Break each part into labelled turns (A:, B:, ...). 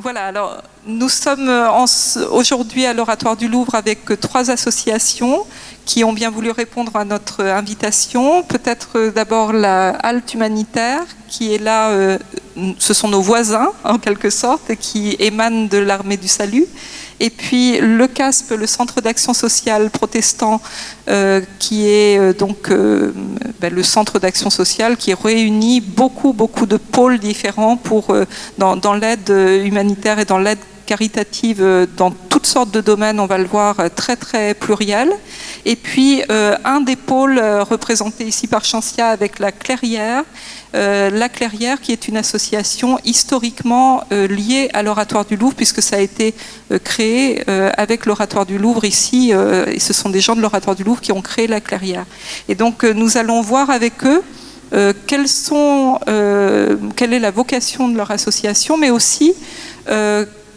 A: Voilà, alors nous sommes aujourd'hui à l'Oratoire du Louvre avec trois associations qui ont bien voulu répondre à notre invitation. Peut-être d'abord la halte humanitaire qui est là, euh, ce sont nos voisins en quelque sorte, qui émanent de l'armée du salut. Et puis le CASP, le Centre d'action sociale protestant, euh, qui est euh, donc euh, ben, le centre d'action sociale qui réunit beaucoup, beaucoup de pôles différents pour, dans, dans l'aide humanitaire et dans l'aide caritative dans toutes sortes de domaines, on va le voir, très très pluriel. Et puis un des pôles représentés ici par Chancia avec la Clairière, euh, la Clairière, qui est une association historiquement euh, liée à l'Oratoire du Louvre, puisque ça a été euh, créé avec l'Oratoire du Louvre ici, et ce sont des gens de l'Oratoire du Louvre qui ont créé la Clairière. Et donc nous allons voir avec eux quelle est la vocation de leur association, mais aussi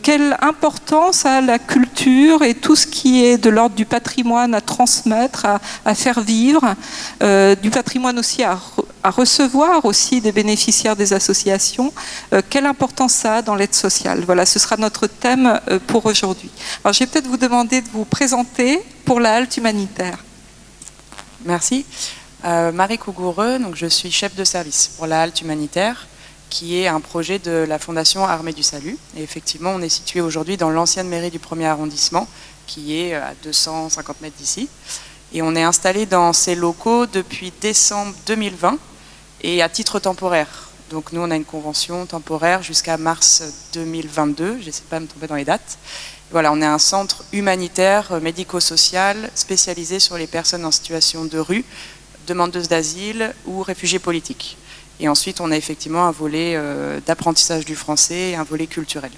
A: quelle importance a la culture et tout ce qui est de l'ordre du patrimoine à transmettre, à, faire vivre, euh, du patrimoine aussi à, recevoir aussi des bénéficiaires des associations, euh, quelle importance ça a dans l'aide sociale? Voilà, ce sera notre thème euh, pour aujourd'hui. Alors je vais peut-être vous demander de vous présenter pour la halte humanitaire.
B: Merci. Marie Cougoureux, donc je suis chef de service pour la halte humanitaire qui est un projet de la Fondation Armée du Salut. Et effectivement, on est situé aujourd'hui dans l'ancienne mairie du premier arrondissement, qui est à 250 mètres d'ici. Et on est installé dans ces locaux depuis décembre 2020 et à titre temporaire. Donc nous, on a une convention temporaire jusqu'à mars 2022. J'essaie pas de me tromper dans les dates. Voilà, on est un centre humanitaire, médico-social, spécialisé sur les personnes en situation de rue, demandeuses d'asile ou réfugiés politiques. Et ensuite, on a effectivement un volet euh, d'apprentissage du français et un volet culturel.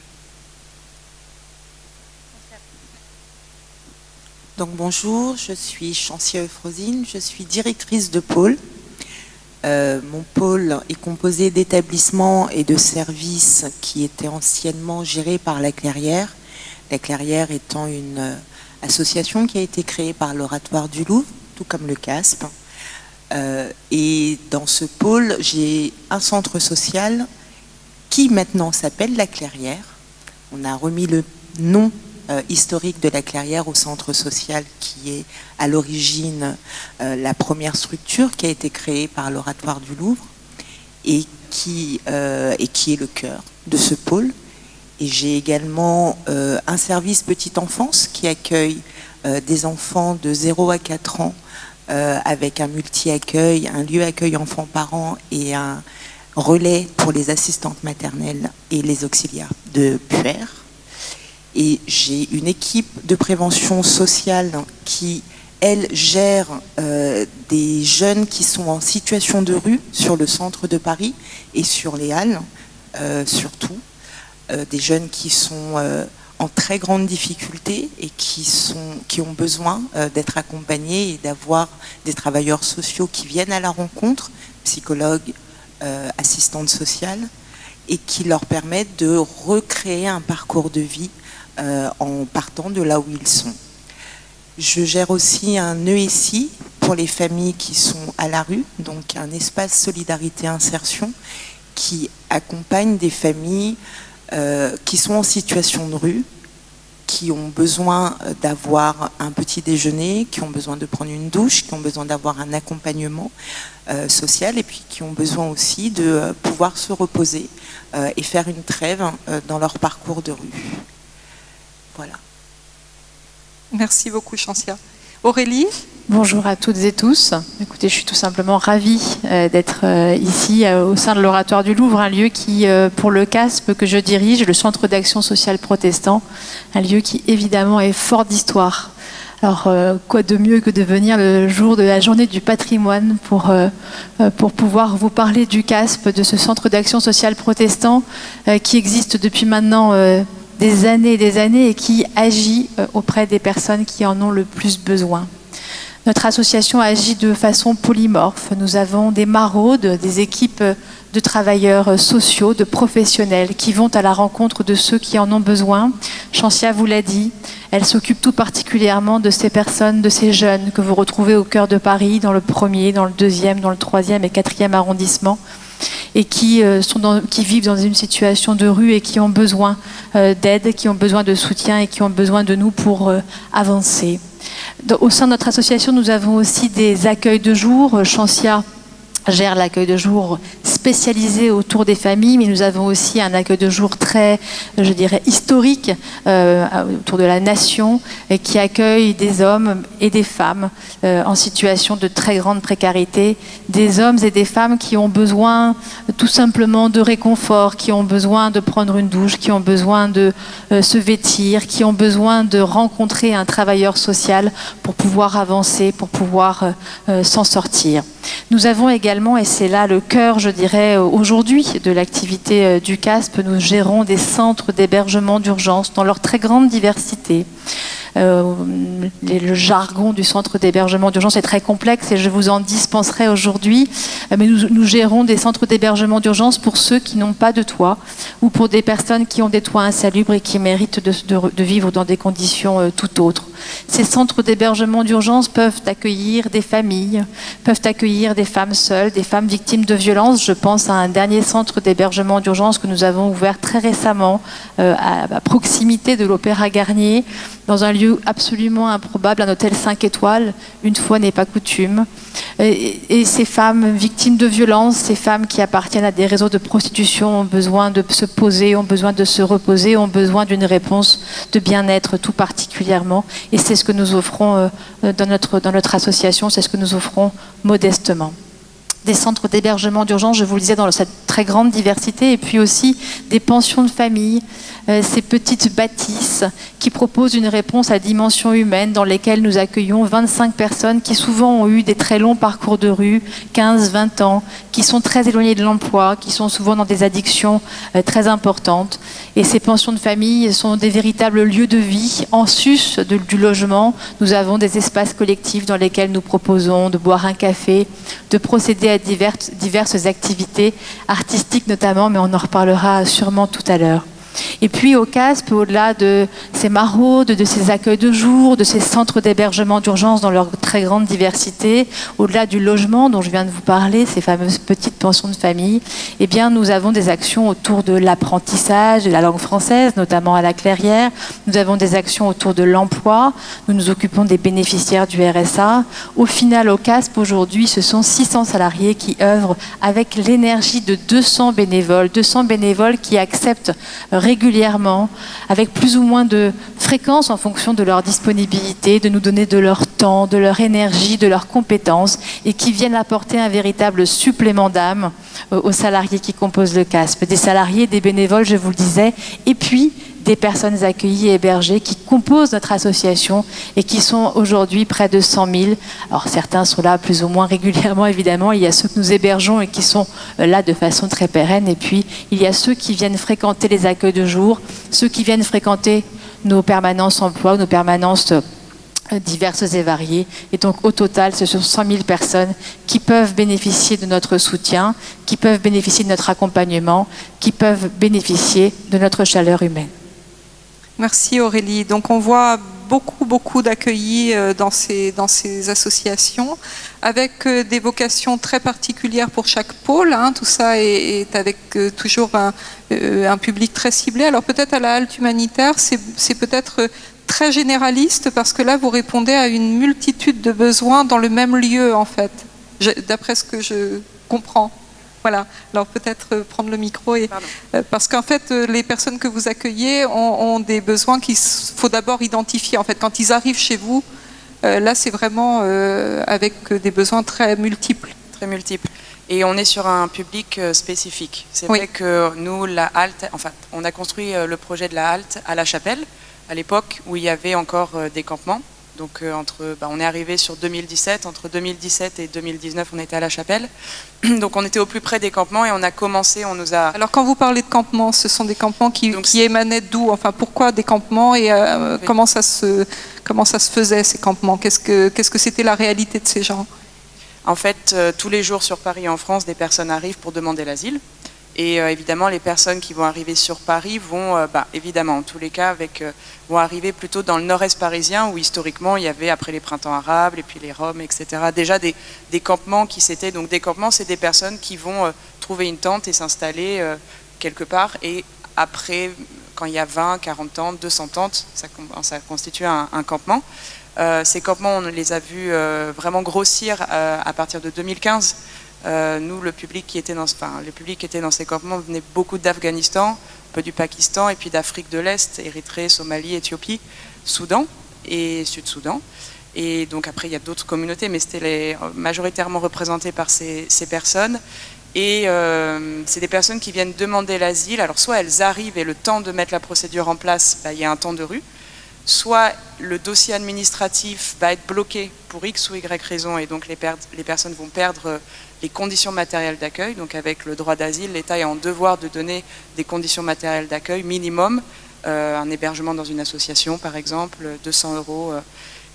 C: Donc bonjour, je suis Chancia Euphrosine, je suis directrice de pôle. Euh, mon pôle est composé d'établissements et de services qui étaient anciennement gérés par la Clairière. La Clairière étant une euh, association qui a été créée par l'Oratoire du Louvre, tout comme le CASP. Euh, et dans ce pôle, j'ai un centre social qui maintenant s'appelle La Clairière. On a remis le nom euh, historique de La Clairière au centre social qui est à l'origine euh, la première structure qui a été créée par l'Oratoire du Louvre et qui, et qui est le cœur de ce pôle. Et j'ai également un service petite enfance qui accueille des enfants de 0 à 4 ans euh, avec un multi-accueil, un lieu accueil enfants-parents et un relais pour les assistantes maternelles et les auxiliaires de puère. Et j'ai une équipe de prévention sociale qui, elle, gère euh, des jeunes qui sont en situation de rue sur le centre de Paris et sur les Halles, euh, surtout. des jeunes qui sont très grande difficulté et qui, sont, qui ont besoin euh, d'être accompagnés et d'avoir des travailleurs sociaux qui viennent à la rencontre, psychologues, euh, assistantes sociales, et qui leur permettent de recréer un parcours de vie euh, en partant de là où ils sont. Je gère aussi un ESI pour les familles qui sont à la rue, donc un espace solidarité insertion qui accompagne des familles qui sont en situation de rue, qui ont besoin euh, d'avoir un petit déjeuner, qui ont besoin de prendre une douche, qui ont besoin d'avoir un accompagnement euh, social et puis qui ont besoin aussi de pouvoir se reposer et faire une trêve dans leur parcours de rue. Voilà.
A: Merci beaucoup, Chancia. Aurélie?
D: Bonjour à toutes et tous. Écoutez, je suis tout simplement ravie euh, d'être euh, ici euh, au sein de l'Oratoire du Louvre, un lieu qui, pour le CASP que je dirige, le Centre d'action sociale protestant, un lieu qui évidemment est fort d'histoire. Alors, quoi de mieux que de venir le jour de la journée du patrimoine pour, pour pouvoir vous parler du CASP, de ce Centre d'action sociale protestant qui existe depuis maintenant des années et des années et qui agit auprès des personnes qui en ont le plus besoin. Notre association agit de façon polymorphe. Nous avons des maraudes, des équipes de travailleurs sociaux, de professionnels qui vont à la rencontre de ceux qui en ont besoin. Chancia vous l'a dit, elle s'occupe tout particulièrement de ces personnes, de ces jeunes que vous retrouvez au cœur de Paris, dans le premier, dans le deuxième, dans le troisième et quatrième arrondissement, et qui, sont qui vivent dans une situation de rue et qui ont besoin d'aide, qui ont besoin de soutien et qui ont besoin de nous pour avancer. Au sein de notre association, nous avons aussi des accueils de jour. Chancia gère l'accueil de jour spécialisé autour des familles, mais nous avons aussi un accueil de jour très, je dirais, historique euh, autour de la nation, et qui accueille des hommes et des femmes euh, en situation de très grande précarité, des hommes et des femmes qui ont besoin tout simplement de réconfort, qui ont besoin de prendre une douche, qui ont besoin de euh, se vêtir, qui ont besoin de rencontrer un travailleur social pour pouvoir avancer, pour pouvoir s'en sortir. Nous avons également, et c'est là le cœur, je dirais, aujourd'hui de l'activité euh, du CASP, nous gérons des centres d'hébergement d'urgence dans leur très grande diversité. Euh, le jargon du centre d'hébergement d'urgence est très complexe et je vous en dispenserai aujourd'hui. Euh, mais nous, gérons des centres d'hébergement d'urgence pour ceux qui n'ont pas de toit ou pour des personnes qui ont des toits insalubres et qui méritent de, vivre dans des conditions euh, tout autres. Ces centres d'hébergement d'urgence peuvent accueillir des familles, peuvent accueillir des femmes seules, des femmes victimes de violences. Je pense à un dernier centre d'hébergement d'urgence que nous avons ouvert très récemment à, à proximité de l'Opéra Garnier, dans un lieu absolument improbable, un hôtel 5 étoiles, une fois n'est pas coutume. Et, ces femmes victimes de violences, ces femmes qui appartiennent à des réseaux de prostitution ont besoin de se poser, ont besoin de se reposer, ont besoin d'une réponse de bien-être tout particulièrement. Et c'est ce que nous offrons euh, dans notre, dans notre association, c'est ce que nous offrons modestement des centres d'hébergement d'urgence, je vous le disais, dans cette très grande diversité, et puis aussi des pensions de famille, euh, ces petites bâtisses qui proposent une réponse à dimension humaine dans lesquelles nous accueillons 25 personnes qui souvent ont eu des très longs parcours de rue, 15, 20 ans, qui sont très éloignées de l'emploi, qui sont souvent dans des addictions euh, très importantes. Et ces pensions de famille sont des véritables lieux de vie. En sus du logement, nous avons des espaces collectifs dans lesquels nous proposons de boire un café, de procéder à diverses, diverses activités notamment, mais on en reparlera sûrement tout à l'heure. Et puis au CASP, au-delà de ces maraudes, de ces accueils de jour, de ces centres d'hébergement d'urgence dans leur très grande diversité, au-delà du logement dont je viens de vous parler, ces fameuses petites pensions de famille, eh bien nous avons des actions autour de l'apprentissage de la langue française, notamment à la Clairière. Nous avons des actions autour de l'emploi. Nous nous occupons des bénéficiaires du RSA. Au final, au CASP, aujourd'hui, ce sont 600 salariés qui œuvrent avec l'énergie de 200 bénévoles, 200 bénévoles qui acceptent régulièrement, avec plus ou moins de fréquence en fonction de leur disponibilité, de nous donner de leur temps, de leur énergie, de leurs compétences, et qui viennent apporter un véritable supplément d'âme euh, aux salariés qui composent le CASP. Des salariés, des bénévoles, je vous le disais, et puis des personnes accueillies et hébergées qui composent notre association et qui sont aujourd'hui près de 100 000. Alors certains sont là plus ou moins régulièrement évidemment, il y a ceux que nous hébergeons et qui sont euh, là de façon très pérenne et puis il y a ceux qui viennent fréquenter les accueils de jour, ceux qui viennent fréquenter nos permanences emploi, nos permanences euh, diverses et variées. Et donc au total, ce sont 100 000 personnes qui peuvent bénéficier de notre soutien, qui peuvent bénéficier de notre accompagnement, qui peuvent bénéficier de notre chaleur humaine.
A: Merci Aurélie. Donc on voit beaucoup, beaucoup d'accueillis euh, dans ces, dans ces associations, avec euh, des vocations très particulières pour chaque pôle. Hein. Tout ça est, avec euh, toujours un, un, public très ciblé. Alors peut-être à la halte humanitaire, c'est peut-être très généraliste, parce que là, vous répondez à une multitude de besoins dans le même lieu, en fait, d'après ce que je comprends. Voilà, alors peut-être euh, prendre le micro, et, euh, parce qu'en fait, euh, les personnes que vous accueillez ont, des besoins qu'il faut d'abord identifier. En fait, quand ils arrivent chez vous, là, c'est vraiment avec des besoins très multiples.
B: Très multiples. Et on est sur un public spécifique. C'est vrai que nous, la halte, enfin, on a construit le projet de la halte à la chapelle, à l'époque où il y avait encore des campements. Donc euh, entre, bah, on est arrivé sur 2017, entre 2017 et 2019 on était à la chapelle. Donc on était au plus près des campements et on a commencé, on nous a...
A: Alors quand vous parlez de campements, ce sont des campements qui, qui émanaient d'où? Enfin pourquoi des campements et euh, comment, ça se, comment ça se faisait ces campements? Qu'est-ce que qu'est-ce que c'était la réalité de ces gens?
B: En fait, euh, tous les jours sur Paris et en France, des personnes arrivent pour demander l'asile. Et évidemment, les personnes qui vont arriver sur Paris vont, bah, évidemment, en tous les cas, avec, vont arriver plutôt dans le nord-est parisien, où historiquement, il y avait, après les printemps arabes, et puis les Roms, etc., déjà des, campements qui s'étaient... Donc des campements, c'est des personnes qui vont trouver une tente et s'installer quelque part, et après, quand il y a 20, 40 tentes, 200 tentes, ça, constitue un, campement. Euh, ces campements, on les a vus euh, vraiment grossir euh, à partir de 2015. Nous, le public, qui était dans, enfin, le public qui ces campements venait beaucoup d'Afghanistan, un peu du Pakistan, et puis d'Afrique de l'Est, Érythrée, Somalie, Éthiopie, Soudan et Sud-Soudan. Et donc après, il y a d'autres communautés, mais c'était majoritairement représenté par ces, ces personnes. Et euh, c'est des personnes qui viennent demander l'asile. Alors soit elles arrivent et le temps de mettre la procédure en place, bah, il y a un temps de rue. Soit le dossier administratif va être bloqué pour X ou Y raison et donc les, personnes vont perdre les conditions matérielles d'accueil. Donc avec le droit d'asile, l'État est en devoir de donner des conditions matérielles d'accueil minimum, euh, un hébergement dans une association par exemple, 200 euros, euh,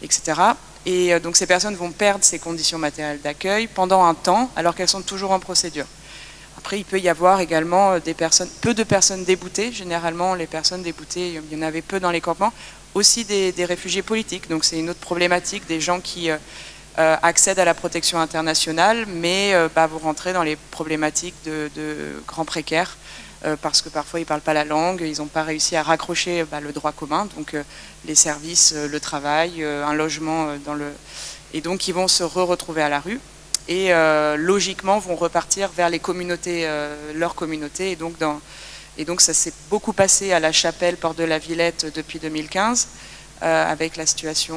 B: etc. Et euh, donc ces personnes vont perdre ces conditions matérielles d'accueil pendant un temps, alors qu'elles sont toujours en procédure. Après, il peut y avoir également euh, des personnes, peu de personnes déboutées. Généralement, les personnes déboutées, il y en avait peu dans les campements. Aussi des, réfugiés politiques. Donc c'est une autre problématique, des gens qui euh, accèdent à la protection internationale, mais bah, vont rentrer dans les problématiques de, grands précaires. parce que parfois ils ne parlent pas la langue, ils n'ont pas réussi à raccrocher bah, le droit commun. Donc les services, euh, le travail, euh, un logement euh. Et donc ils vont se re-retrouver à la rue et logiquement vont repartir vers les communautés, leur communauté. Et donc, dans, et donc ça s'est beaucoup passé à la chapelle Porte de la Villette depuis 2015, avec la situation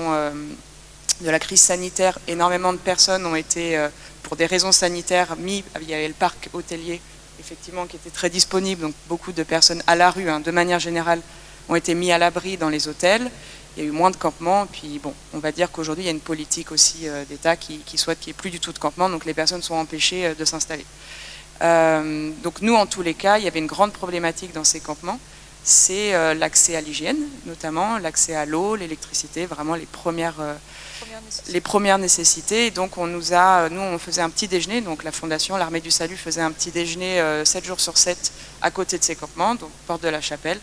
B: de la crise sanitaire. Énormément de personnes ont été, pour des raisons sanitaires, mis, il y avait le parc hôtelier, effectivement, qui était très disponible, donc beaucoup de personnes à la rue, hein, de manière générale, ont été mis à l'abri dans les hôtels. Il y a eu moins de campements. Puis bon, on va dire qu'aujourd'hui, il y a une politique aussi euh, d'État qui, souhaite qu'il n'y ait plus du tout de campements. Donc les personnes sont empêchées euh, de s'installer. Euh, donc nous, en tous les cas, il y avait une grande problématique dans ces campements. C'est l'accès à l'hygiène, notamment l'accès à l'eau, l'électricité, vraiment les premières, les premières nécessités. donc on nous a, nous on faisait un petit déjeuner, donc la fondation, l'armée du salut faisait un petit déjeuner 7 jours sur 7 à côté de ces campements, donc porte de la chapelle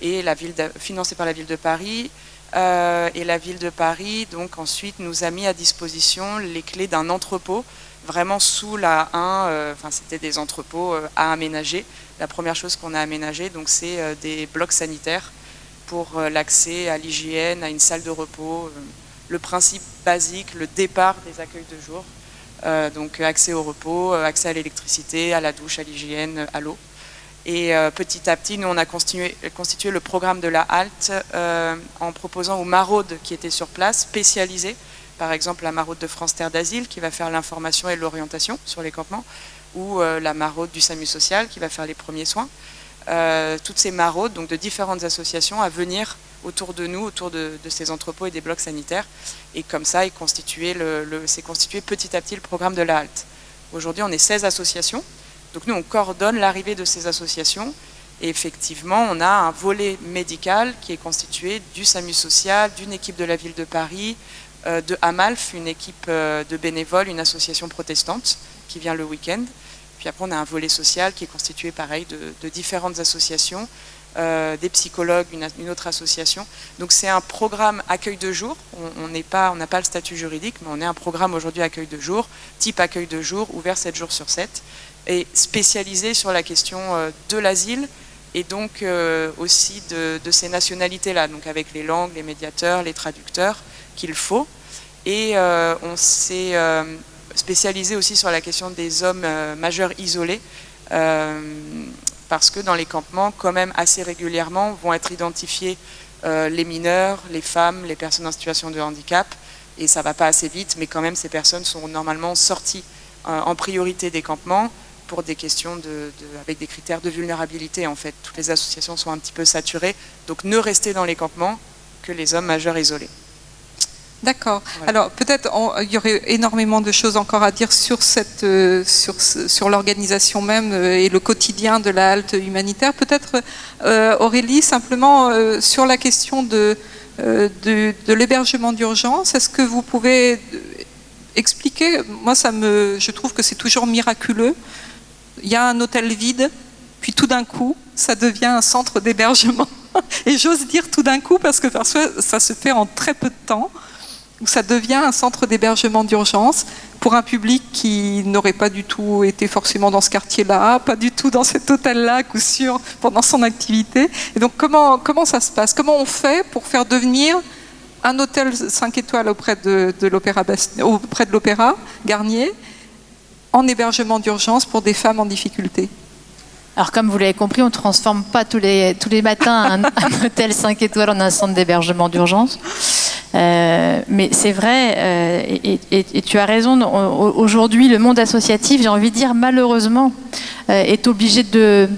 B: et la ville financée par la ville de Paris. Euh, et la ville de Paris, donc ensuite, nous a mis à disposition les clés d'un entrepôt, vraiment sous la 1, euh, enfin c'était des entrepôts euh, à aménager. La première chose qu'on a aménagé, donc c'est des blocs sanitaires pour l'accès à l'hygiène, à une salle de repos, le principe basique, le départ des accueils de jour. donc accès au repos, accès à l'électricité, à la douche, à l'hygiène, à l'eau. Et euh, petit à petit, nous, on a constitué, le programme de la halte euh, en proposant aux maraudes qui étaient sur place, spécialisées, par exemple la maraude de France Terre d'Asile qui va faire l'information et l'orientation sur les campements, ou euh, la maraude du SAMU social qui va faire les premiers soins. toutes ces maraudes, donc de différentes associations, à venir autour de nous, autour de, ces entrepôts et des blocs sanitaires. Et comme ça, c'est constitué, constitué petit à petit le programme de la halte. Aujourd'hui, on est 16 associations donc nous, on coordonne l'arrivée de ces associations et effectivement, on a un volet médical qui est constitué du SAMU social, d'une équipe de la ville de Paris, euh, de Amalf, une équipe euh, de bénévoles, une association protestante qui vient le week-end. Puis après, on a un volet social qui est constitué, pareil, de, différentes associations, euh, des psychologues, une, autre association. Donc c'est un programme accueil de jour. On n'a pas, le statut juridique, mais on est un programme aujourd'hui accueil de jour, type accueil de jour, ouvert 7 jours sur 7 et spécialisé sur la question euh, de l'asile et donc euh, aussi de, ces nationalités-là, donc avec les langues, les médiateurs, les traducteurs qu'il faut. Et euh, on s'est spécialisé aussi sur la question des hommes majeurs isolés, parce que dans les campements, quand même assez régulièrement, vont être identifiés les mineurs, les femmes, les personnes en situation de handicap, et ça ne va pas assez vite, mais quand même ces personnes sont normalement sorties en priorité des campements, pour des questions de, avec des critères de vulnérabilité en fait. Toutes les associations sont un petit peu saturées, donc ne restez dans les campements que les hommes majeurs isolés.
A: D'accord. Alors peut-être il y aurait énormément de choses encore à dire sur, cette, euh, sur, sur l'organisation même euh, et le quotidien de la halte humanitaire. Peut-être euh, Aurélie, simplement sur la question de, de, de l'hébergement d'urgence, est-ce que vous pouvez expliquer? Moi, ça me, je trouve que c'est toujours miraculeux il y a un hôtel vide puis tout d'un coup, ça devient un centre d'hébergement. Et j'ose dire tout d'un coup parce que parfois ça se fait en très peu de temps, où ça devient un centre d'hébergement d'urgence pour un public qui n'aurait pas du tout été forcément dans ce quartier-là, pas du tout dans cet hôtel-là, coup sûr, pendant son activité. Et donc comment, comment ça se passe? Comment on fait pour faire devenir un hôtel 5 étoiles auprès de, l'Opéra Garnier en hébergement d'urgence pour des femmes en difficulté?
D: Alors comme vous l'avez compris, on ne transforme pas tous les, tous les matins un, hôtel 5 étoiles en un centre d'hébergement d'urgence. Euh, mais c'est vrai, euh, et, tu as raison, aujourd'hui le monde associatif, j'ai envie de dire malheureusement, euh, est obligé de,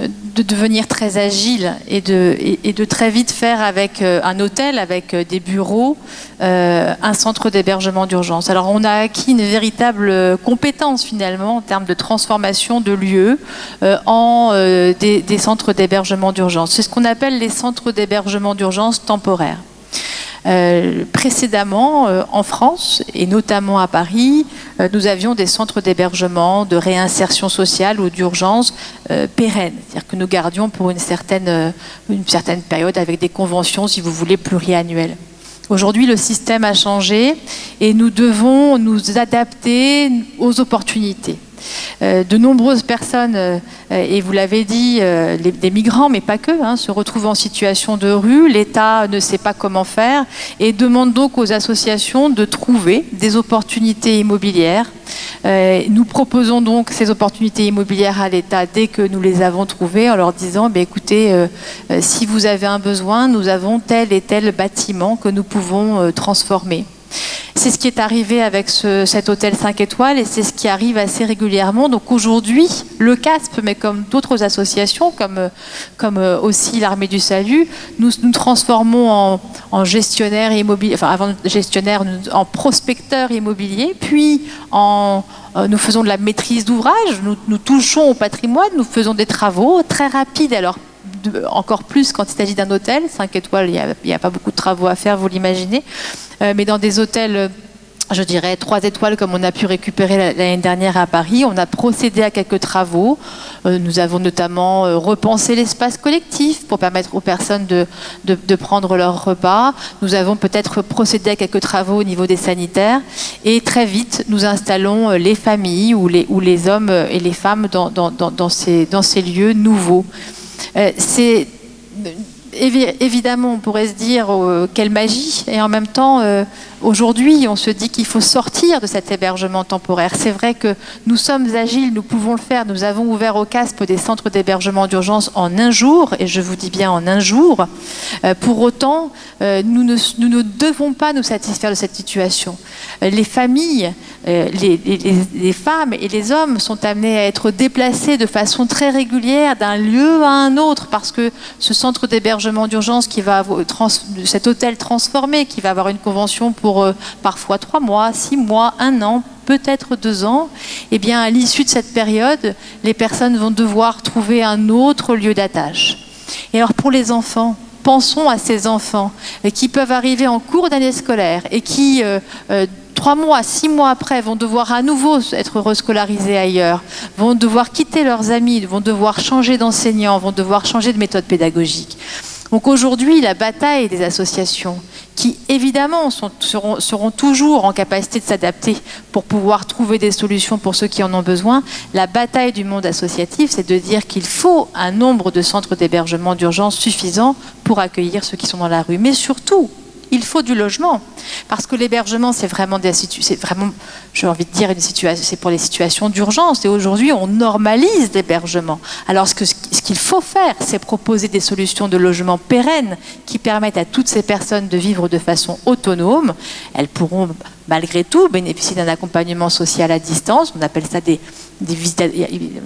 D: de devenir très agile et de, très vite faire avec un hôtel, avec des bureaux, un centre d'hébergement d'urgence. Alors on a acquis une véritable compétence finalement en termes de transformation de lieux en des centres d'hébergement d'urgence. C'est ce qu'on appelle les centres d'hébergement d'urgence temporaires. Euh, précédemment, euh, en France, et notamment à Paris, euh, nous avions des centres d'hébergement, de réinsertion sociale ou d'urgence pérennes, c'est-à-dire que nous gardions pour une certaine, une certaine période avec des conventions, si vous voulez, pluriannuelles. Aujourd'hui, le système a changé et nous devons nous adapter aux opportunités. Euh, de nombreuses personnes, euh, et vous l'avez dit, euh, des migrants, mais pas que, hein, se retrouvent en situation de rue. L'État ne sait pas comment faire et demande donc aux associations de trouver des opportunités immobilières. nous proposons donc ces opportunités immobilières à l'État dès que nous les avons trouvées en leur disant, bah, écoutez, si vous avez un besoin, nous avons tel et tel bâtiment que nous pouvons transformer. C'est ce qui est arrivé avec cet hôtel 5 étoiles et c'est ce qui arrive assez régulièrement. Donc aujourd'hui, le CASP, mais comme d'autres associations, comme, comme euh, aussi l'Armée du Salut, nous nous transformons en, gestionnaire immobilier, enfin avant gestionnaire, en prospecteur immobilier, puis en, euh, nous faisons de la maîtrise d'ouvrage, nous, nous touchons au patrimoine, nous faisons des travaux très rapides. Alors encore plus quand il s'agit d'un hôtel. 5 étoiles, il n'y a, pas beaucoup de travaux à faire, vous l'imaginez. Euh, mais dans des hôtels euh, je dirais, 3 étoiles comme on a pu récupérer l'année dernière à Paris. On a procédé à quelques travaux. Euh, nous avons notamment repensé l'espace collectif pour permettre aux personnes de, prendre leur repas. Nous avons peut-être procédé à quelques travaux au niveau des sanitaires. Et très vite, nous installons les familles ou les, hommes et les femmes dans ces lieux nouveaux. Euh, c'est évidemment, on pourrait se dire euh, quelle magie, et en même temps, euh, Aujourd'hui, on se dit qu'il faut sortir de cet hébergement temporaire. C'est vrai que nous sommes agiles, nous pouvons le faire. Nous avons ouvert au CASP des centres d'hébergement d'urgence en un jour, et je vous dis bien en un jour. Euh, pour autant, euh, nous ne, devons pas nous satisfaire de cette situation. Euh, les familles, les, femmes et les hommes sont amenés à être déplacés de façon très régulière d'un lieu à un autre, parce que ce centre d'hébergement d'urgence qui va cet hôtel transformé, qui va avoir une convention pour euh, parfois trois mois, six mois, un an, peut-être deux ans, eh bien à l'issue de cette période, les personnes vont devoir trouver un autre lieu d'attache. Et alors pour les enfants, pensons à ces enfants euh, qui peuvent arriver en cours d'année scolaire et qui, euh, trois mois, six mois après, vont devoir à nouveau être rescolarisés ailleurs, vont devoir quitter leurs amis, vont devoir changer d'enseignant, vont devoir changer de méthode pédagogique. Donc aujourd'hui, la bataille des associations, qui évidemment seront, toujours en capacité de s'adapter pour pouvoir trouver des solutions pour ceux qui en ont besoin. La bataille du monde associatif, c'est de dire qu'il faut un nombre de centres d'hébergement d'urgence suffisant pour accueillir ceux qui sont dans la rue. Mais surtout, il faut du logement. Parce que l'hébergement, c'est vraiment, j'ai envie de dire, une situation, c'est pour les situations d'urgence. Et aujourd'hui, on normalise l'hébergement. Alors, ce qu'il faut faire, c'est proposer des solutions de logement pérennes qui permettent à toutes ces personnes de vivre de façon autonome. Elles pourront, malgré tout, bénéficier d'un accompagnement social à distance. On appelle ça des, des visites.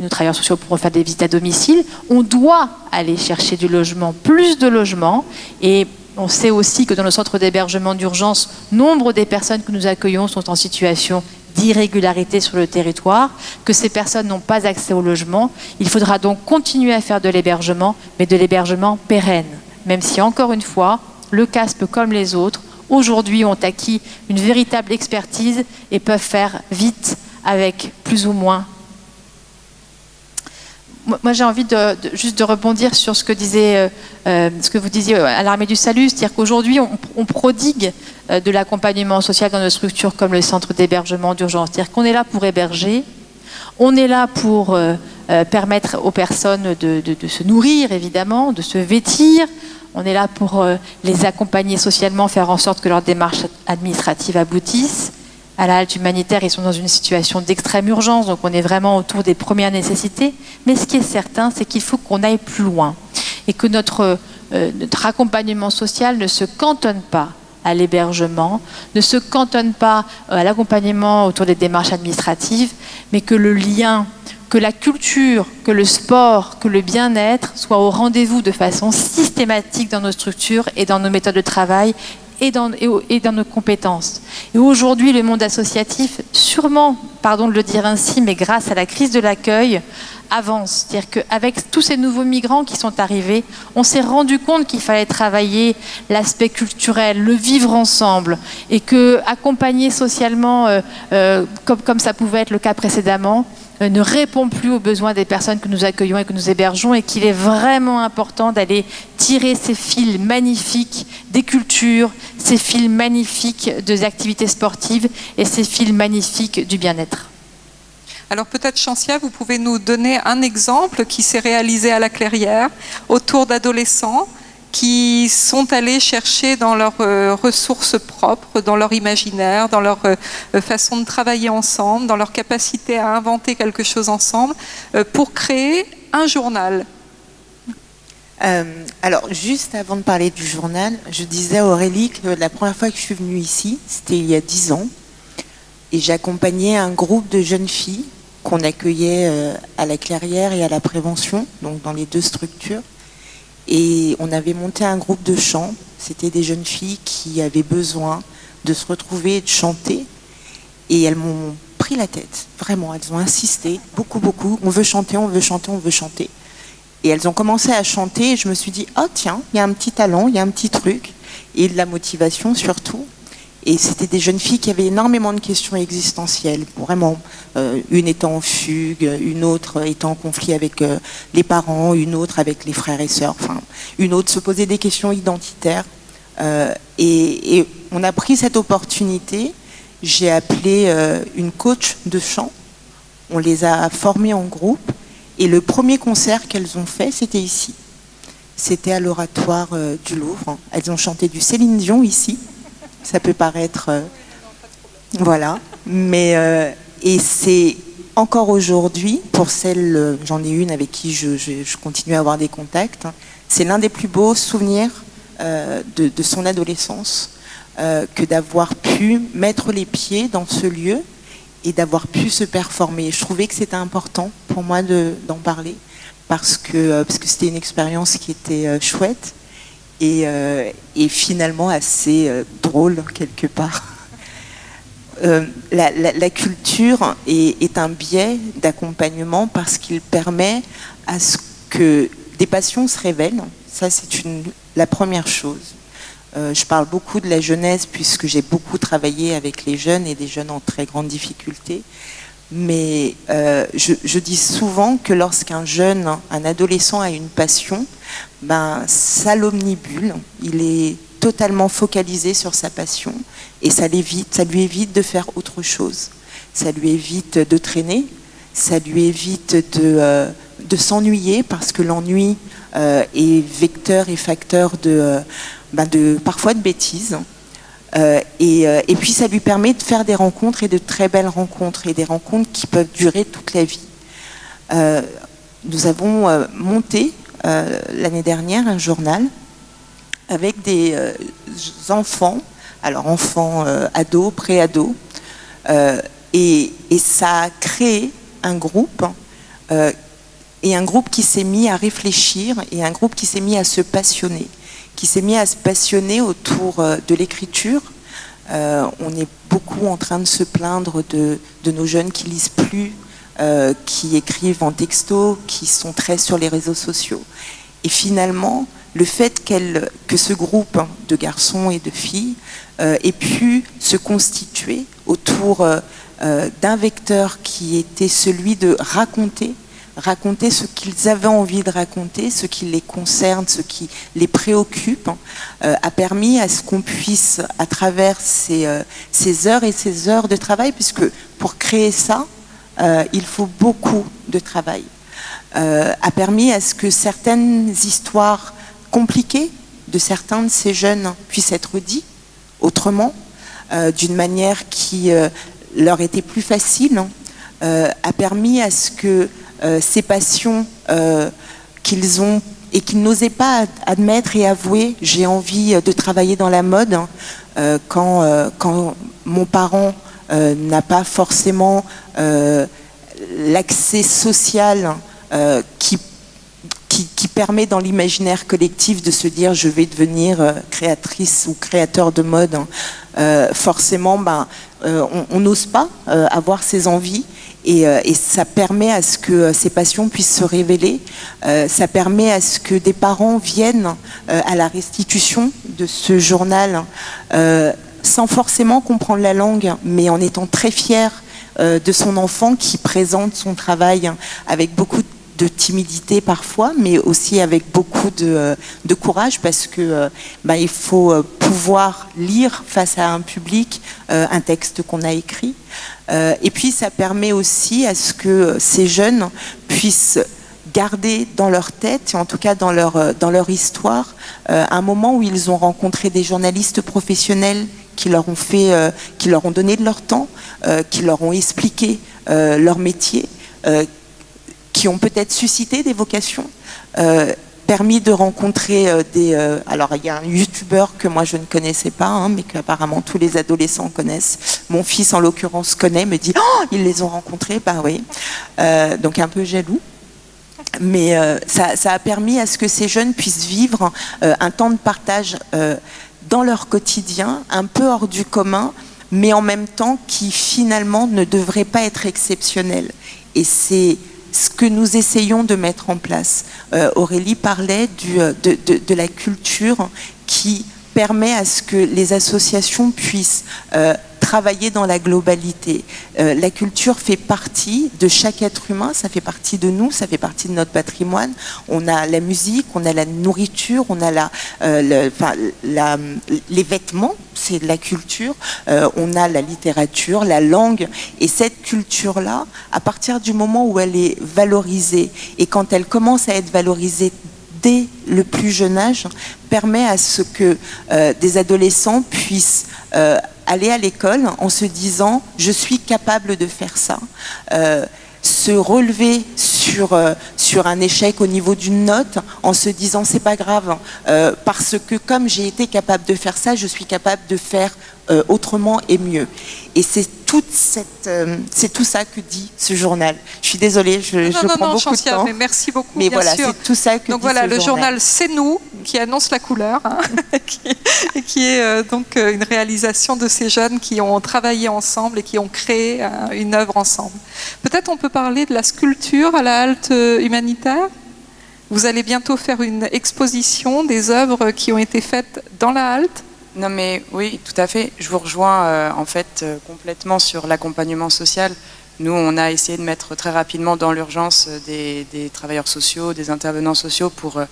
D: nos travailleurs sociaux pourront faire des visites à domicile. On doit aller chercher du logement, plus de logement, et on sait aussi que dans nos centres d'hébergement d'urgence, nombre des personnes que nous accueillons sont en situation d'irrégularité sur le territoire, que ces personnes n'ont pas accès au logement. Il faudra donc continuer à faire de l'hébergement, mais de l'hébergement pérenne. Même si, encore une fois, le CASP, comme les autres, aujourd'hui ont acquis une véritable expertise et peuvent faire vite avec plus ou moins moi j'ai envie juste de rebondir sur ce que, ce que vous disiez à l'armée du salut, c'est-à-dire qu'aujourd'hui on, prodigue de l'accompagnement social dans nos structures comme le centre d'hébergement d'urgence, c'est-à-dire qu'on est là pour héberger, on est là pour permettre aux personnes de, se nourrir évidemment, de se vêtir, on est là pour euh, les accompagner socialement, faire en sorte que leurs démarches administratives aboutissent. À la halte humanitaire, ils sont dans une situation d'extrême urgence, donc on est vraiment autour des premières nécessités. Mais ce qui est certain, c'est qu'il faut qu'on aille plus loin et que notre, euh, notre accompagnement social ne se cantonne pas à l'hébergement, ne se cantonne pas euh, à l'accompagnement autour des démarches administratives, mais que le lien que la culture, que le sport, que le bien-être soient au rendez-vous de façon systématique dans nos structures et dans nos méthodes de travail et dans, nos compétences. Et aujourd'hui, le monde associatif, sûrement, pardon de le dire ainsi, mais grâce à la crise de l'accueil, avance. C'est-à-dire qu'avec tous ces nouveaux migrants qui sont arrivés, on s'est rendu compte qu'il fallait travailler l'aspect culturel, le vivre ensemble, et que accompagner socialement, euh, euh, comme, ça pouvait être le cas précédemment, ne répond plus aux besoins des personnes que nous accueillons et que nous hébergeons et qu'il est vraiment important d'aller tirer ces fils magnifiques des cultures, ces fils magnifiques des activités sportives et ces fils magnifiques du bien-être.
A: Alors peut-être Chancia, vous pouvez nous donner un exemple qui s'est réalisé à la Clairière autour d'adolescents qui sont allés chercher dans leurs euh, ressources propres, dans leur imaginaire, dans leur euh, façon de travailler ensemble, dans leur capacité à inventer quelque chose ensemble, euh, pour créer un journal.
C: alors, juste avant de parler du journal, je disais à Aurélie que la première fois que je suis venue ici, c'était il y a dix ans, et j'accompagnais un groupe de jeunes filles qu'on accueillait à la clairière et à la prévention, donc dans les deux structures. Et on avait monté un groupe de chant. C'était des jeunes filles qui avaient besoin de se retrouver et de chanter. Et elles m'ont pris la tête, vraiment. Elles ont insisté, beaucoup, beaucoup. On veut chanter, on veut chanter, on veut chanter. Et elles ont commencé à chanter et je me suis dit, oh tiens, il y a un petit talent, il y a un petit truc. Et de la motivation surtout. Et c'était des jeunes filles qui avaient énormément de questions existentielles, vraiment. Euh, une étant en fugue, une autre étant en conflit avec euh, les parents, une autre avec les frères et sœurs, enfin, une autre se posait des questions identitaires. Euh, et, on a pris cette opportunité. J'ai appelé une coach de chant. On les a formées en groupe. Et le premier concert qu'elles ont fait, c'était ici. C'était à l'oratoire du Louvre. Elles ont chanté du Céline Dion ici. Ça peut paraître... Euh, voilà. Mais... Euh, et c'est encore aujourd'hui, pour celle, euh, j'en ai une avec qui je, continue à avoir des contacts, c'est l'un des plus beaux souvenirs de, son adolescence que d'avoir pu mettre les pieds dans ce lieu et d'avoir pu se performer. Je trouvais que c'était important pour moi d'en parler parce que parce que c'était une expérience qui était chouette euh, et, finalement assez euh, drôle quelque part. Euh, la, culture est, un biais d'accompagnement parce qu'il permet à ce que des passions se révèlent. Ça, c'est la première chose. je parle beaucoup de la jeunesse puisque j'ai beaucoup travaillé avec les jeunes et des jeunes en très grande difficulté. Mais je, je, dis souvent que lorsqu'un jeune, un adolescent a une passion, ben, ça l'omnibule, il est totalement focalisé sur sa passion et ça, lui évite de faire autre chose. Ça lui évite de traîner, ça lui évite de, euh, s'ennuyer parce que l'ennui euh, est vecteur et facteur de, euh, ben de parfois de bêtises. Et, et, puis ça lui permet de faire des rencontres et de très belles rencontres et des rencontres qui peuvent durer toute la vie. nous avons monté euh, l'année dernière un journal avec des euh, enfants, alors enfants euh, ados, pré-ados, et, ça a créé un groupe et un groupe qui s'est mis à réfléchir et un groupe qui s'est mis à se passionner, qui s'est mis à se passionner autour de l'écriture. on est beaucoup en train de se plaindre de, nos jeunes qui lisent plus euh, qui écrivent en texto, qui sont très sur les réseaux sociaux. Et finalement, le fait que ce groupe de garçons et de filles euh, ait pu se constituer autour euh, d'un vecteur qui était celui de raconter, raconter ce qu'ils avaient envie de raconter, ce qui les concerne, ce qui les préoccupe, euh, a permis à ce qu'on puisse, à travers ces, euh, ces, heures et ces heures de travail, puisque pour créer ça, euh, il faut beaucoup de travail, a permis à ce que certaines histoires compliquées de certains de ces jeunes puissent être dites autrement, d'une manière qui leur était plus facile, a permis à ce que euh, ces passions euh, qu'ils ont et qu'ils n'osaient pas admettre et avouer. J'ai envie de travailler dans la mode hein, euh, quand, mon parent n'a pas forcément l'accès social qui, qui, permet dans l'imaginaire collectif de se dire je vais devenir créatrice ou créateur de mode. Hein. forcément, ben, on n'ose pas avoir ses envies euh, et, ça permet à ce que euh, ces passions puissent se révéler. Euh, ça permet à ce que des parents viennent à la restitution de ce journal sans forcément comprendre la langue, mais en étant très fiers de son enfant qui présente son travail avec beaucoup de timidité parfois, mais aussi avec beaucoup de, courage parce que bah, il faut pouvoir lire face à un public un texte qu'on a écrit. Euh, et puis ça permet aussi à ce que ces jeunes puissent garder dans leur tête, en tout cas dans leur, euh, dans leur histoire, euh, un moment où ils ont rencontré des journalistes professionnels qui leur ont, fait, qui leur ont donné de leur temps, qui leur ont expliqué leur métier, qui ont peut-être suscité des vocations permis de rencontrer euh, des... Euh, alors, il y a un youtubeur que moi je ne connaissais pas, hein, mais qu'apparemment tous les adolescents connaissent. Mon fils, en l'occurrence, connaît, me dit « Oh, ils les ont rencontrés !» Bah oui. Euh, donc, un peu jaloux. Mais ça, ça, a permis à ce que ces jeunes puissent vivre un temps de partage dans leur quotidien, un peu hors du commun, mais en même temps qui finalement ne devrait pas être exceptionnel. Et c'est ce que nous essayons de mettre en place. Euh, Aurélie parlait euh, de, de, la culture qui permet à ce que les associations puissent euh, travailler dans la globalité. Euh, la culture fait partie de chaque être humain, ça fait partie de nous, ça fait partie de notre patrimoine. On a la musique, on a la nourriture, on a euh, les vêtements, c'est de la culture, euh, on a la littérature, la langue. Et cette culture-là, à partir du moment où elle est valorisée, et quand elle commence à être valorisée dès le plus jeune âge, permet à ce que des adolescents puissent aller à l'école en se disant je suis capable de faire ça. Euh, se relever euh, sur un échec au niveau d'une note en se disant c'est pas grave euh, parce que comme j'ai été capable de faire ça, je suis capable de faire autrement et mieux. Et c'est tout ça que dit ce journal. Je suis désolée, je, je prends beaucoup de temps.
A: Mais merci beaucoup.
C: Mais voilà, c'est tout ça que
A: Donc voilà, le journal, c'est nous qui annonce la couleur, hein, et qui est euh, donc euh, une réalisation de ces jeunes qui ont travaillé ensemble et qui ont créé euh, une œuvre ensemble. Peut-être on peut parler de la sculpture à la halte humanitaire Vous allez bientôt faire une exposition des œuvres qui ont été faites dans la halte
B: non mais oui, tout à fait. Je vous rejoins en fait complètement sur l'accompagnement social. Nous, on a essayé de mettre très rapidement dans l'urgence des, travailleurs sociaux, des intervenants sociaux pour, euh,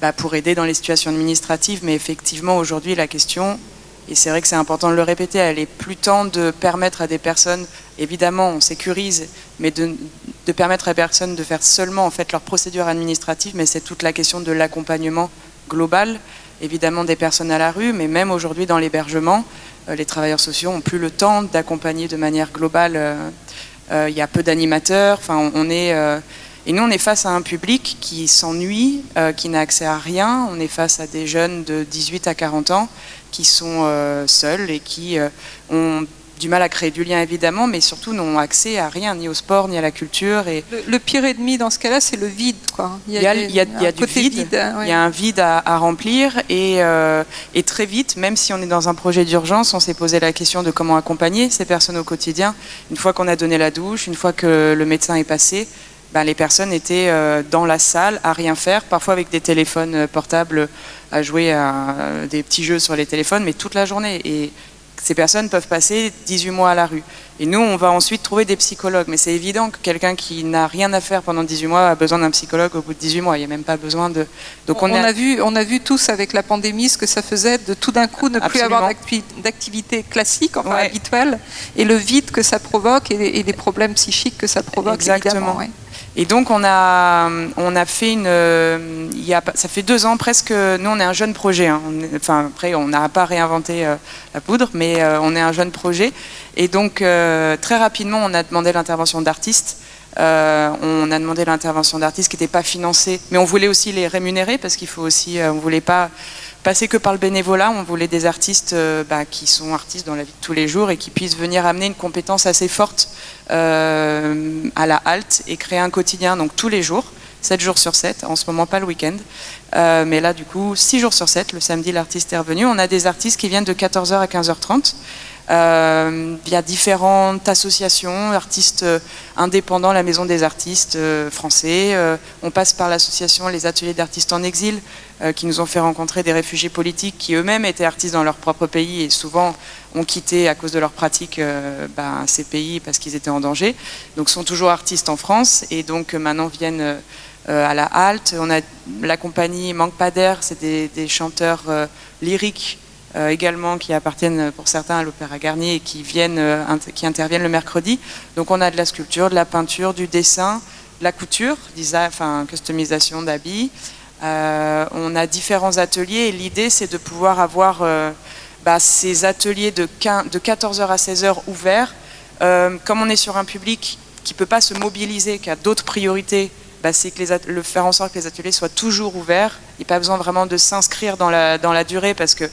B: bah, pour aider dans les situations administratives. Mais effectivement, aujourd'hui, la question, et c'est vrai que c'est important de le répéter, elle est plus tant de permettre à des personnes, évidemment, on sécurise, mais de, de permettre à des personnes de faire seulement en fait leur procédure administrative, mais c'est toute la question de l'accompagnement global, évidemment des personnes à la rue, mais même aujourd'hui dans l'hébergement, euh, les travailleurs sociaux n'ont plus le temps d'accompagner de manière globale euh, euh, il y a peu d'animateurs, enfin est... Et nous, on est face à un public qui s'ennuie, qui n'a accès à rien. On est face à des jeunes de 18 à 40 ans qui sont seuls et qui ont du mal à créer du lien évidemment, mais surtout n'ont accès à rien, ni au sport, ni à la culture. Et
A: le, pire ennemi dans ce cas-là, c'est le vide. Quoi.
B: Il y a, il y a, il y a du vide, il y a un vide à, remplir, et, euh, et, très vite, même si on est dans un projet d'urgence, on s'est posé la question de comment accompagner ces personnes au quotidien. Une fois qu'on a donné la douche, une fois que le médecin est passé, ben, les personnes étaient euh, dans la salle à rien faire, parfois avec des téléphones portables à jouer à des petits jeux sur les téléphones, mais toute la journée. Et ces personnes peuvent passer 18 mois à la rue. Et nous, on va ensuite trouver des psychologues. Mais c'est évident que quelqu'un qui n'a rien à faire pendant 18 mois a besoin d'un psychologue au bout de 18 mois. Il n'y a même pas besoin de...
A: Donc on, a... vu, on a vu tous avec la pandémie ce que ça faisait de tout d'un coup ne plus avoir d'activité classique, enfin habituelle, et le vide que ça provoque et, les problèmes psychiques que ça provoque.
B: Exactement. Et donc on a, on a fait une, il y a, ça fait deux ans presque, nous on est un jeune projet, hein. enfin après on n'a pas réinventé euh, la poudre, mais euh, on est un jeune projet. Et donc euh, très rapidement on a demandé l'intervention d'artistes. on a demandé l'intervention d'artistes qui n'étaient pas financés, mais on voulait aussi les rémunérer parce qu'il faut aussi, on voulait pas passer que par le bénévolat, on voulait des artistes bah, qui sont artistes dans la vie de tous les jours et qui puissent venir amener une compétence assez forte euh, à la halte et créer un quotidien, donc tous les jours, 7 jours sur 7, en ce moment pas le week-end. Euh, mais là, du coup, 6 jours sur 7, le samedi, l'artiste est revenu. On a des artistes qui viennent de 14h à 15h30 euh, via différentes associations, artistes indépendants, la Maison des artistes français. on passe par l'association Les Ateliers d'artistes en exil, qui nous ont fait rencontrer des réfugiés politiques qui eux-mêmes étaient artistes dans leur propre pays et souvent ont quitté à cause de leur pratique euh, ben, ces pays parce qu'ils étaient en danger. Donc sont toujours artistes en France et donc euh, maintenant viennent euh, à la halte. On a la compagnie Manque pas d'air, c'est des, chanteurs lyriques également qui appartiennent pour certains à l'Opéra Garnier et qui, viennent, qui interviennent le mercredi. Donc on a de la sculpture, de la peinture, du dessin, de la couture, enfin customisation d'habits. on a différents ateliers et l'idée c'est de pouvoir avoir bah, ces ateliers de, 14h à 16h ouverts, euh, comme on est sur un public qui ne peut pas se mobiliser, qui a d'autres priorités, bah, c'est que le faire en sorte que les ateliers soient toujours ouverts. Il n'y a pas besoin vraiment de s'inscrire dans la, dans la durée parce que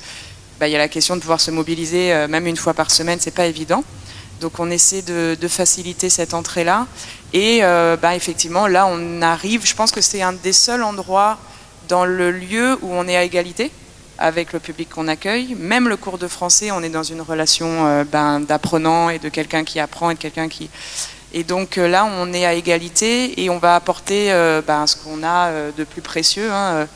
B: bah, il y a la question de pouvoir se mobiliser euh, même une fois par semaine, c'est pas évident. Donc on essaie de, faciliter cette entrée-là. Et euh, effectivement, là on arrive, je pense que c'est un des seuls endroits dans le lieu où on est à égalité avec le public qu'on accueille. Même le cours de français, on est dans une relation euh, ben, d'apprenant et de quelqu'un qui apprend et quelqu'un qui... Et donc là, on est à égalité et on va apporter ben, ce qu'on a de plus précieux hein,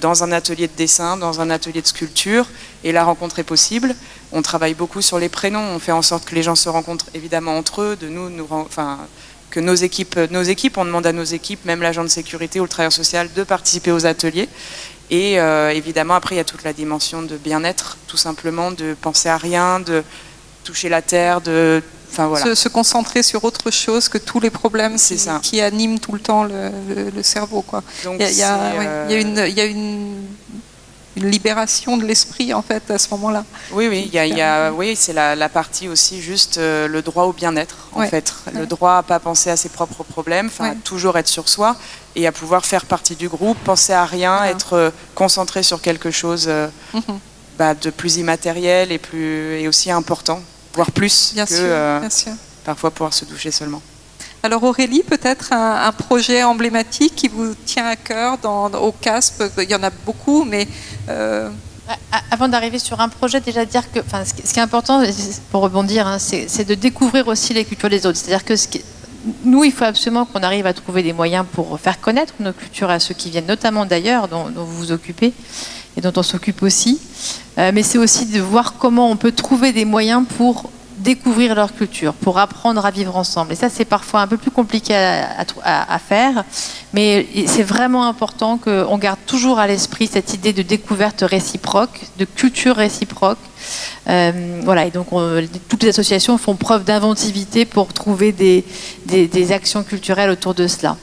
B: dans un atelier de dessin, dans un atelier de sculpture, et la rencontre est possible. On travaille beaucoup sur les prénoms, on fait en sorte que les gens se rencontrent évidemment entre eux, de nous, nous enfin, que nos équipes, nos équipes, on demande à nos équipes, même l'agent de sécurité ou le travailleur social, de participer aux ateliers. Et euh, évidemment, après, il y a toute la dimension de bien-être, tout simplement, de penser à rien, de toucher la terre, de
A: Enfin, voilà. se, concentrer sur autre chose que tous les problèmes qui, ça. qui animent tout le temps le, cerveau. Quoi. il, y a, une, libération de l'esprit en fait à ce moment-là.
B: Oui, oui, y a, oui, c'est la, partie aussi juste euh, le droit au bien-être en fait, le droit à pas penser à ses propres problèmes, enfin toujours être sur soi et à pouvoir faire partie du groupe, penser à rien, être euh, concentré sur quelque chose euh, mhm. bah, de plus immatériel et, plus, et aussi important, voire plus
A: bien
B: que
A: sûr, euh, bien sûr.
B: parfois pouvoir se doucher seulement.
A: Alors Aurélie, peut-être un, projet emblématique qui vous tient à cœur dans, au CASP, il y en a beaucoup, mais...
D: Avant d'arriver sur un projet, déjà dire que, enfin, ce qui est important, pour rebondir, hein, c'est de découvrir aussi les cultures des autres. C'est-à-dire que ce qui, nous, il faut absolument qu'on arrive à trouver des moyens pour faire connaître nos cultures à ceux qui viennent, notamment d'ailleurs, dont, vous vous occupez dont on s'occupe aussi. Euh, mais c'est aussi de voir comment on peut trouver des moyens pour découvrir leur culture, pour apprendre à vivre ensemble. Et ça, c'est parfois un peu plus compliqué à, faire, mais c'est vraiment important qu'on garde toujours à l'esprit cette idée de découverte réciproque, de culture réciproque. Euh, voilà, et donc toutes les associations font preuve d'inventivité pour trouver des, actions culturelles autour de cela.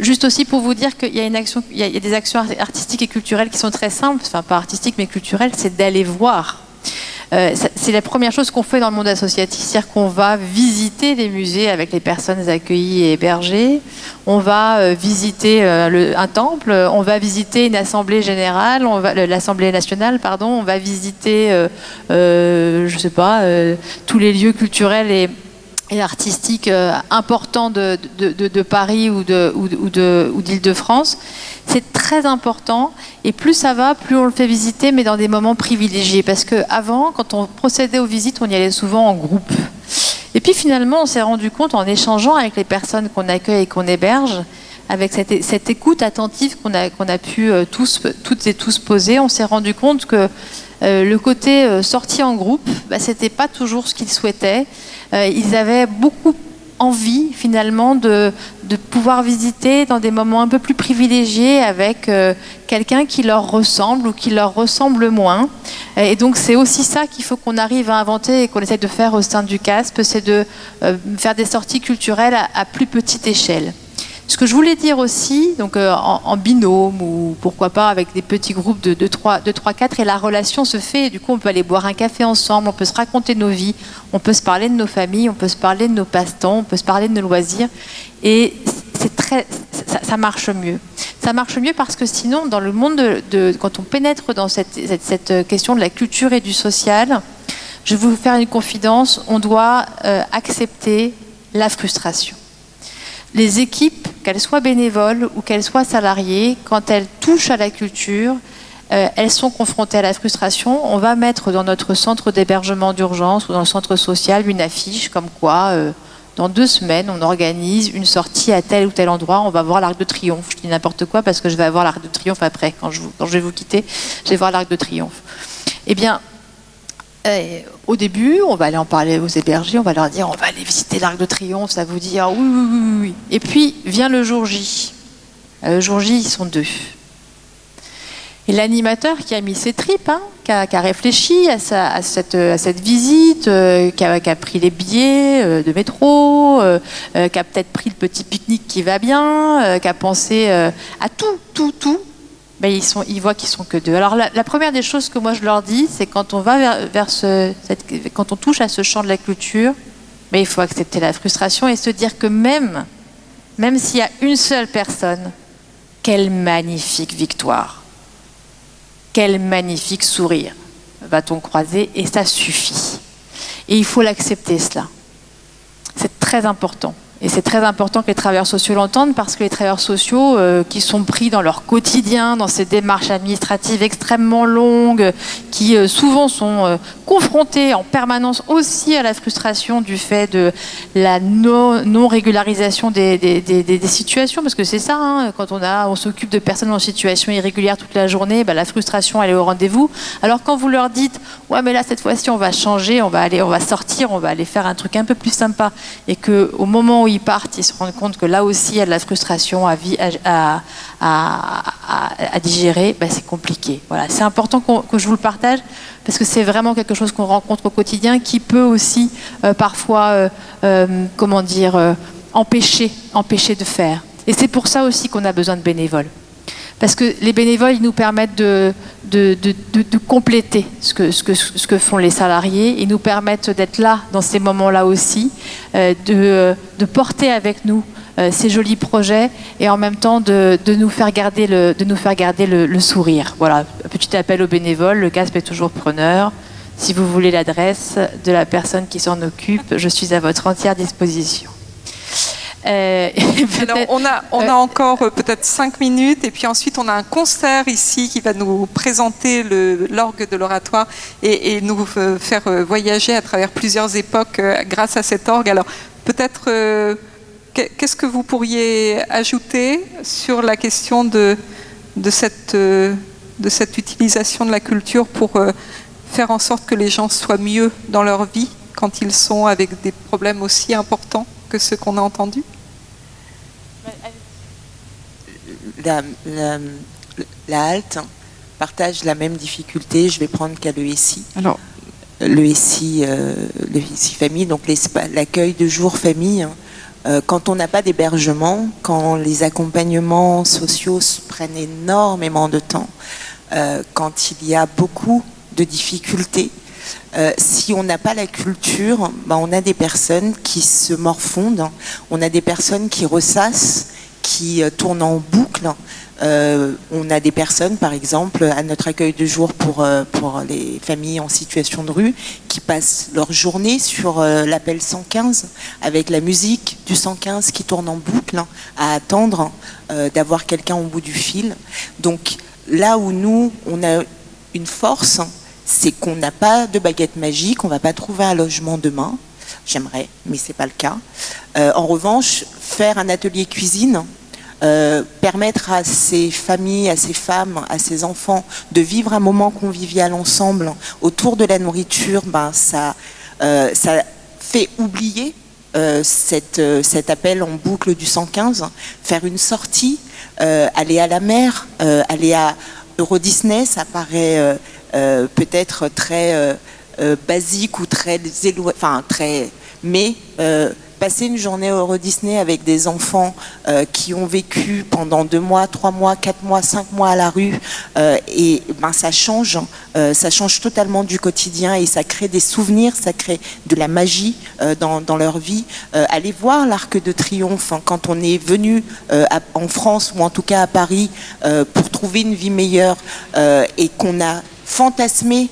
D: Juste aussi pour vous dire qu'il y a, des actions artistiques et culturelles qui sont très simples, enfin pas artistiques mais culturelles, c'est d'aller voir. Euh, c'est la première chose qu'on fait dans le monde associatif, c'est-à-dire qu'on va visiter les musées avec les personnes accueillies et hébergées, on va euh, visiter euh, un temple, on va visiter une assemblée générale, l'assemblée nationale, pardon, on va visiter, je sais pas, tous les lieux culturels et, artistiques importants de, Paris ou d'Île-de-France. C'est très important et plus ça va, plus on le fait visiter, mais dans des moments privilégiés. Parce qu'avant, quand on procédait aux visites, on y allait souvent en groupe. Et puis finalement, on s'est rendu compte en échangeant avec les personnes qu'on accueille et qu'on héberge, avec cette, écoute attentive qu'on a, a pu tous, toutes et tous poser, on s'est rendu compte que le côté sortie en groupe, bah, c'était pas toujours ce qu'ils souhaitaient. Ils avaient beaucoup envie finalement de, pouvoir visiter dans des moments un peu plus privilégiés avec euh, quelqu'un qui leur ressemble ou qui leur ressemble moins. Et donc c'est aussi ça qu'il faut qu'on arrive à inventer et qu'on essaie de faire au sein du CASP, c'est de euh, faire des sorties culturelles à plus petite échelle. Ce que je voulais dire aussi, donc euh, en, binôme ou pourquoi pas avec des petits groupes de 2-3-4, et la relation se fait, du coup on peut aller boire un café ensemble, on peut se raconter nos vies, on peut se parler de nos familles, on peut se parler de nos passe-temps, on peut se parler de nos loisirs, et c'est très, ça, marche mieux. Ça marche mieux parce que sinon, dans le monde de, quand on pénètre dans cette, cette, question de la culture et du social, je vais vous faire une confidence, on doit euh, accepter la frustration les équipes, qu'elles soient bénévoles ou qu'elles soient salariées, quand elles touchent à la culture, euh, elles sont confrontées à la frustration. On va mettre dans notre centre d'hébergement d'urgence ou dans le centre social une affiche comme quoi, euh, dans deux semaines, on organise une sortie à tel ou tel endroit, on va voir l'Arc de Triomphe. Je dis n'importe quoi parce que je vais avoir l'Arc de Triomphe après, quand je, quand je vais vous quitter, je vais voir l'Arc de Triomphe. Eh bien, euh, au début, on va aller en parler aux hébergés, on va leur dire on va aller visiter l'Arc de Triomphe, ça vous dit ah oui, oui, oui, oui. Et puis vient le jour J. Euh, le jour J, ils sont deux. Et l'animateur qui a mis ses tripes, hein, qui, a, réfléchi à, cette, visite, euh, qui, a, pris les billets de métro, qui a peut-être pris le petit pique-nique qui va bien, qui a pensé à tout, tout, tout, ben, ils, voient qu'ils sont que deux. Alors la, première des choses que moi je leur dis, c'est quand on va vers, ce, quand on touche à ce champ de la culture, ben, il faut accepter la frustration et se dire que même, même s'il y a une seule personne, quelle magnifique victoire, quel magnifique sourire va-t-on croiser et ça suffit. Et il faut l'accepter cela. C'est très important. Et c'est très important que les travailleurs sociaux l'entendent parce que les travailleurs sociaux euh, qui sont pris dans leur quotidien, dans ces démarches administratives extrêmement longues, qui euh, souvent sont euh, confrontés en permanence aussi à la frustration du fait de la non-régularisation des, situations, parce que c'est ça, hein, quand on, on s'occupe de personnes en situation irrégulière toute la journée, bah, la frustration elle est au rendez-vous. Alors quand vous leur dites, ouais mais là cette fois-ci on va changer, on va aller, on va sortir, on va aller faire un truc un peu plus sympa, et que au moment où ils partent, ils se rendent compte que là aussi il y a de la frustration à, digérer, ben, c'est compliqué. Voilà, c'est important que je vous le partage parce que c'est vraiment quelque chose qu'on rencontre au quotidien qui peut aussi euh, parfois, euh, euh, comment dire, empêcher, empêcher de faire. Et c'est pour ça aussi qu'on a besoin de bénévoles. Parce que les bénévoles, ils nous permettent de, compléter ce que, font les salariés. Ils nous permettent d'être là dans ces moments-là aussi, euh, de, porter avec nous euh, ces jolis projets et en même temps de, nous faire garder, le, le, sourire. Voilà, petit appel aux bénévoles, le CASP est toujours preneur. Si vous voulez l'adresse de la personne qui s'en occupe, je suis à votre entière disposition.
A: Euh, on a, on a euh, encore euh, peut-être cinq minutes et puis ensuite on a un concert ici qui va nous présenter l'orgue de l'oratoire et, nous faire voyager à travers plusieurs époques grâce à cet orgue. Alors peut-être, qu'est-ce que vous pourriez ajouter sur la question de, de, cette, de cette utilisation de la culture pour faire en sorte que les gens soient mieux dans leur vie quand ils sont avec des problèmes aussi importants que ceux qu'on a entendus?
C: La, halte partage la même difficulté. Je vais prendre qu'à l'ESI. Alors, l'ESI, euh, le famille, donc l'accueil de jour famille. Hein. Euh, quand on n'a pas d'hébergement, quand les accompagnements sociaux prennent énormément de temps, euh, quand il y a beaucoup de difficultés, si on n'a pas la culture, ben, on a des personnes qui se morfondent, on a des personnes qui ressassent qui euh, tourne en boucle. Euh, on a des personnes, par exemple, à notre accueil de jour euh, pour les familles en situation de rue, qui passent leur journée sur l'appel 115, avec la musique du 115 qui tourne en boucle, à attendre d'avoir quelqu'un au bout du fil. Donc là où nous, on a une force, c'est qu'on n'a pas de baguette magique, on va pas trouver un logement demain. J'aimerais, mais c'est pas le cas. en revanche, faire un atelier cuisine, permettre à ces familles, à ces femmes, à ces enfants de vivre un moment convivial ensemble autour de la nourriture, ben, ça, ça fait oublier cet appel en boucle du 115, faire une sortie, aller à la mer, aller à Euro Disney, ça paraît peut-être très euh, basique ou très enfin très, mais euh, passer une journée au Euro Disney avec des enfants euh, qui ont vécu pendant deux mois, trois mois, quatre mois, cinq mois à la rue, et ben ça change, ça change totalement du quotidien et ça crée des souvenirs, ça crée de la magie dans, dans, leur vie. allez voir l'Arc de Triomphe hein, quand on est venu en France ou en tout cas à Paris pour trouver une vie meilleure et qu'on a fantasmer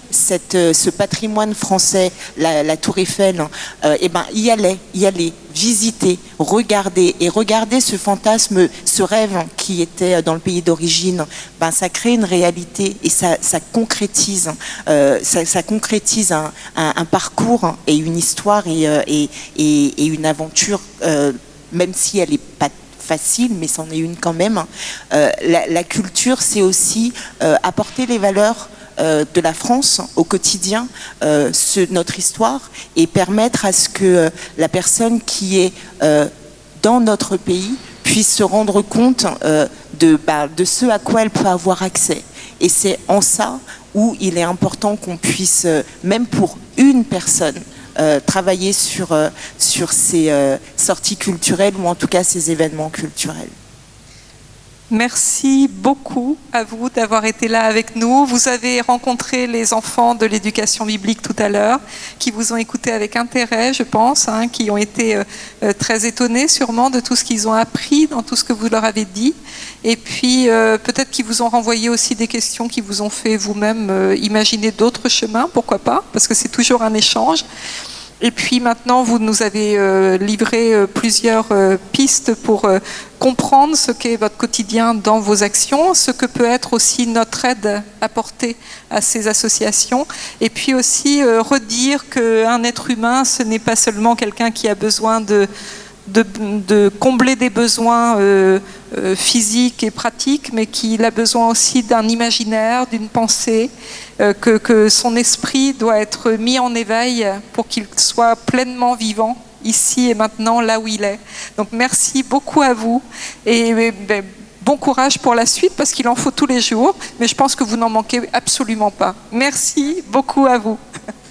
C: euh, ce patrimoine français, la, Tour Eiffel, et hein, euh, eh ben, y aller, y aller, visiter, regarder, et regarder ce fantasme, ce rêve qui était euh, dans le pays d'origine, ben, ça crée une réalité et ça, concrétise, ça, concrétise un, parcours et une histoire et, et, et, une aventure, même si elle n'est pas facile, mais c'en est une quand même. la, culture, c'est aussi apporter les valeurs euh, de la France au quotidien, euh, notre histoire, et permettre à ce que euh, la personne qui est dans notre pays puisse se rendre compte de, bah, de ce à quoi elle peut avoir accès. Et c'est en ça où il est important qu'on puisse, même pour une personne, travailler sur, sur ces sorties culturelles ou en tout cas ces événements culturels.
A: Merci beaucoup à vous d'avoir été là avec nous. Vous avez rencontré les enfants de l'éducation biblique tout à l'heure, qui vous ont écouté avec intérêt, je pense, hein, qui ont été euh, euh, très étonnés sûrement de tout ce qu'ils ont appris, dans tout ce que vous leur avez dit. Et puis euh, peut-être qu'ils vous ont renvoyé aussi des questions qui vous ont fait vous-même imaginer d'autres chemins, pourquoi pas, parce que c'est toujours un échange. Et puis maintenant, vous nous avez euh, livré euh, plusieurs euh, pistes pour comprendre ce qu'est votre quotidien dans vos actions, ce que peut être aussi notre aide apportée à ces associations, et puis aussi redire qu'un être humain, ce n'est pas seulement quelqu'un qui a besoin de de, combler des besoins euh, euh, physiques et pratiques, mais qu'il a besoin aussi d'un imaginaire, d'une pensée, euh, que, que, son esprit doit être mis en éveil pour qu'il soit pleinement vivant ici et maintenant, là où il est. Donc merci beaucoup à vous et ben, bon courage pour la suite parce qu'il en faut tous les jours, mais je pense que vous n'en manquez absolument pas. Merci beaucoup à vous.